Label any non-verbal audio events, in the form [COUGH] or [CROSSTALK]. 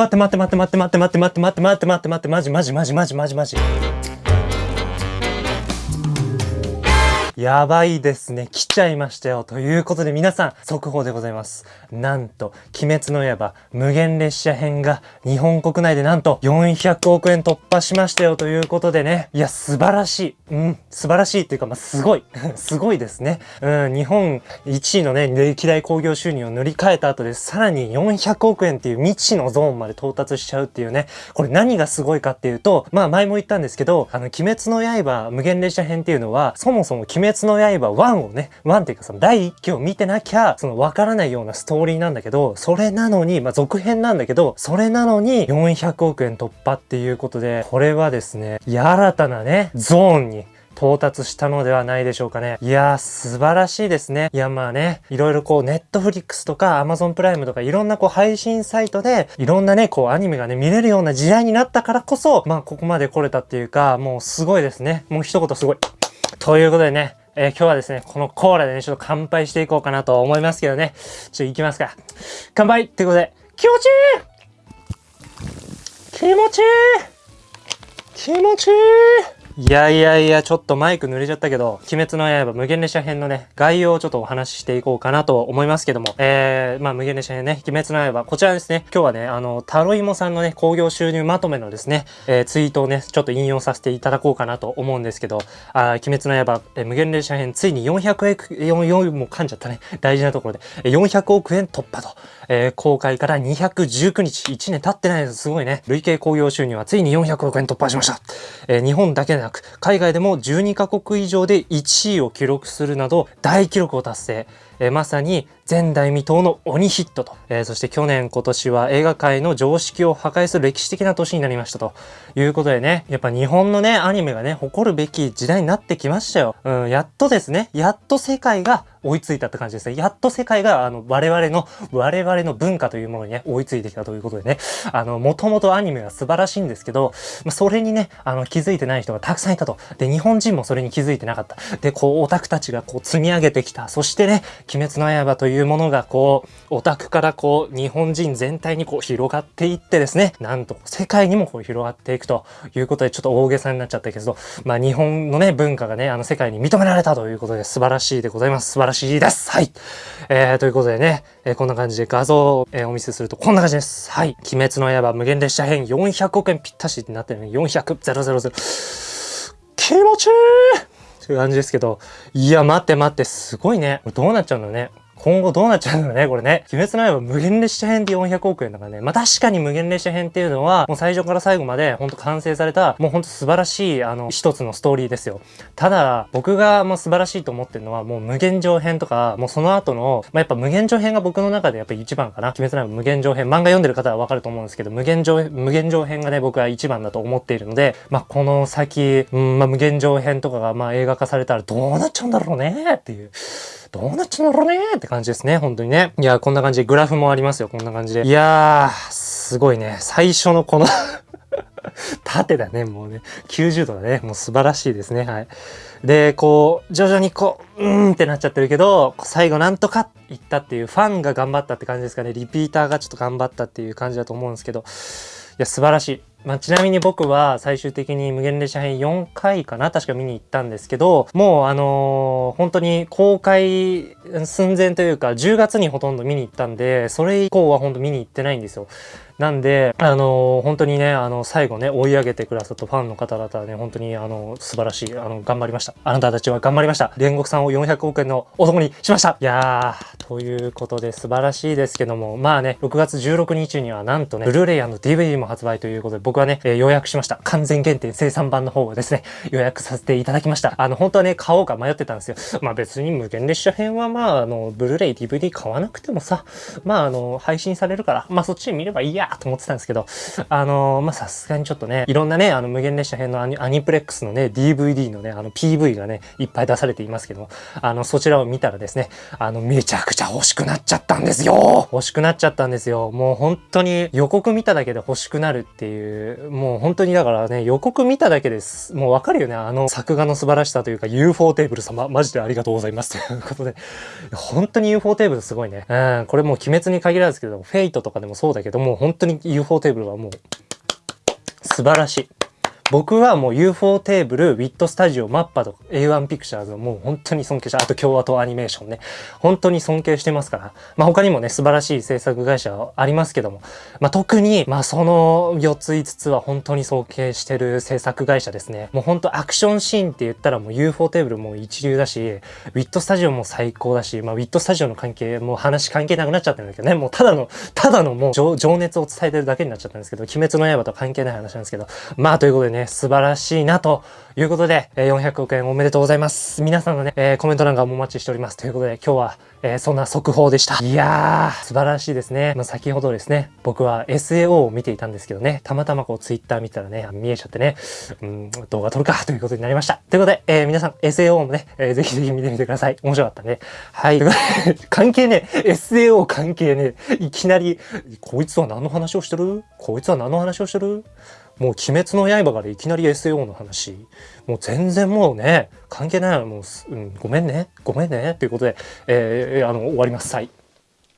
待って待って待って待って待って待って待って待って待って待って待ってマジマジマジマジマジマジやばいですね。来ちゃいましたよ。ということで皆さん、速報でございます。なんと、鬼滅の刃無限列車編が日本国内でなんと400億円突破しましたよ。ということでね。いや、素晴らしい。うん、素晴らしいっていうか、まあ、すごい。[LAUGHS] すごいですね。うん、日本1位のね、歴代興行収入を塗り替えた後で、さらに400億円っていう未知のゾーンまで到達しちゃうっていうね。これ何がすごいかっていうと、まあ前も言ったんですけど、あの、鬼滅の刃無限列車編っていうのは、そもそも鬼滅の刃1をね、1っていうかその第1期を見てなきゃ、そのわからないようなストーリーなんだけど、それなのに、まあ続編なんだけど、それなのに400億円突破っていうことで、これはですね、新たなね、ゾーンに到達したのではないでしょうかね。いやー、素晴らしいですね。いや、まあね、いろいろこう、ネットフリックスとか、アマゾンプライムとか、いろんなこう、配信サイトで、いろんなね、こう、アニメがね、見れるような時代になったからこそ、まあ、ここまで来れたっていうか、もうすごいですね。もう一言すごい。ということでね、えー今日はですね、このコーラでね、ちょっと乾杯していこうかなと思いますけどね。ちょっと行きますか。乾杯ってことで、気持ちいい気持ちいい気持ちいいいやいやいや、ちょっとマイク濡れちゃったけど、鬼滅の刃無限列車編のね、概要をちょっとお話ししていこうかなと思いますけども、えー、まあ無限列車編ね、鬼滅の刃、こちらですね、今日はね、あの、タロイモさんのね、興行収入まとめのですね、えー、ツイートをね、ちょっと引用させていただこうかなと思うんですけど、あ鬼滅の刃、えー無限列車編、ついに400億、4、4、も噛んじゃったね、大事なところで、400億円突破と、えー公開から219日、1年経ってないです。すごいね。累計興行収入はついに400億円突破しました。えー日本だけでなく、海外でも12カ国以上で1位を記録するなど、大記録を達成。えまさに前代未到の鬼ヒットと、えそして去年今年は映画界の常識を破壊する歴史的な年になりましたと。いうことでねやっぱ日本のねアニメがね誇るべき時代になってきましたよ、うん、やっとですねやっと世界が追いついたって感じですね。やっと世界があの我々の我々の文化というものにね追いついてきたということでね。あのもともとアニメは素晴らしいんですけどまあそれにねあの気づいてない人がたくさんいたと。で日本人もそれに気づいてなかった。でこうオタクたちがこう積み上げてきた。そしてね鬼滅の刃というものがこうオタクからこう日本人全体にこう広がっていってですね。なんと世界にもこう広がっていくということでちょっと大げさになっちゃったけどまあ日本のね文化がねあの世界に認められたということで素晴らしいでございます。素晴らしいです。はい。えー、ということでね、えーこんな感じで画像を、えーお見せするとこんな感じです。はい。鬼滅の刃無限列車編400億円ぴったしってなってるね。400 000気持ちいい。という感じですけど、いや、待って待って、すごいね。これどうなっちゃうんだろうね。今後どうなっちゃうんだろうね、これね。鬼滅の刃無限列車編で400億円だからね。まあ確かに無限列車編っていうのは、もう最初から最後までほんと完成された、もうほんと素晴らしい、あの、一つのストーリーですよ。ただ、僕がもう素晴らしいと思ってるのは、もう無限上編とか、もうその後の、まあやっぱ無限上編が僕の中でやっぱり一番かな。鬼滅の刃無限上編、漫画読んでる方はわかると思うんですけど、無限上、無限上編がね、僕は一番だと思っているので、まあこの先、うん、まあ無限上編とかがまあ映画化されたらどうなっちゃうんだろうねっていう。どうなっちゃうんだろうねって感じですね、本当にね。いや、こんな感じでグラフもありますよ、こんな感じで。いやー、すごいね。最初のこの [LAUGHS] 縦だね、もうね。90度だね。もう素晴らしいですね。はい。で、こう、徐々にこう、うーんってなっちゃってるけど、最後なんとかいったっていう、ファンが頑張ったって感じですかね。リピーターがちょっと頑張ったっていう感じだと思うんですけど、いや、素晴らしい。まあ、ちなみに僕は最終的に無限列車編4回かな確か見に行ったんですけど、もうあのー本当に公開寸前というか10月にほとんど見に行ったんで、それ以降は本当見に行ってないんですよ。なんで、あのー本当にね、あの、最後ね、追い上げてくださったファンの方々はね、本当に、あの、素晴らしい、あの、頑張りました。あなたたちは頑張りました。煉獄さんを400億円の男にしましたいやー、ということで素晴らしいですけども、まあね、6月16日にはなんとね、ブルーレイ &DVD も発売ということで、僕はね、えー予約しました。完全限定生産版の方をですね、予約させていただきました。あの、本当はね、買おうか迷ってたんですよ。まあ別に無限列車編はまあ、あの、ブルーレイ DVD 買わなくてもさ、まああの、配信されるから、まあそっち見ればいいやと思ってたんですけど、あの、まあさすがにちょっとね、いろんなね、あの、無限列車編のアニアニプレックスのね、DVD のね、あの、PV がね、いっぱい出されていますけど、あの、そちらを見たらですね、あの、めちゃくちゃ欲しくなっちゃったんですよ欲しくなっちゃったんですよ。もう本当に予告見ただけで欲しくなるっていう、もう本当にだからね、予告見ただけです。もうわかるよね、あの作画の素晴らしさというか、UFO テーブル様、マジでありがとうございますということで、本当に UFO テーブルすごいね。うん、これもう鬼滅に限らずけど、 Fate とかでもそうだけどもう、本当に UFO テーブルはもう、素晴らしい。僕はもう ufotable、 WIT STUDIO、 MAPPA と A1 ピクチャーズをもう本当に尊敬して、あと京都アニメーションね。本当に尊敬してますから。まあ他にもね、素晴らしい制作会社はありますけども、まあ特に、まあその4つ5つは本当に尊敬してる制作会社ですね。もう本当アクションシーンって言ったらもう UFO テーブルも一流だし、ウィットスタジオも最高だし、まあウィットスタジオの関係、もう話関係なくなっちゃってるんだけどね、もうただの、ただのもう情熱を伝えてるだけになっちゃったんですけど、鬼滅の刃と関係ない話なんですけど、まあということでね、素晴らしいなということで、え400億円おめでとうございます。皆さんのね、えー、コメント欄がお待ちしております。ということで今日は、えー、そんな速報でした。いやー、素晴らしいですね。まあ、先ほどですね、僕は SAO を見ていたんですけどね、たまたまこう Twitter 見たらね、見えちゃってね、うん、動画撮るかということになりました。ということで、えー、皆さん SAO もね、えー、ぜひぜひ見てみてください。面白かったね。はい。[LAUGHS] 関係ね、SAO 関係ね、いきなり、こいつは何の話をしてる？こいつは何の話をしてる？もう鬼滅の刃からいきなり SAO の話。もう全然もうね、関係ない。もう、うん、ごめんね。ごめんね。ということで、えー、あの、終わります。はい。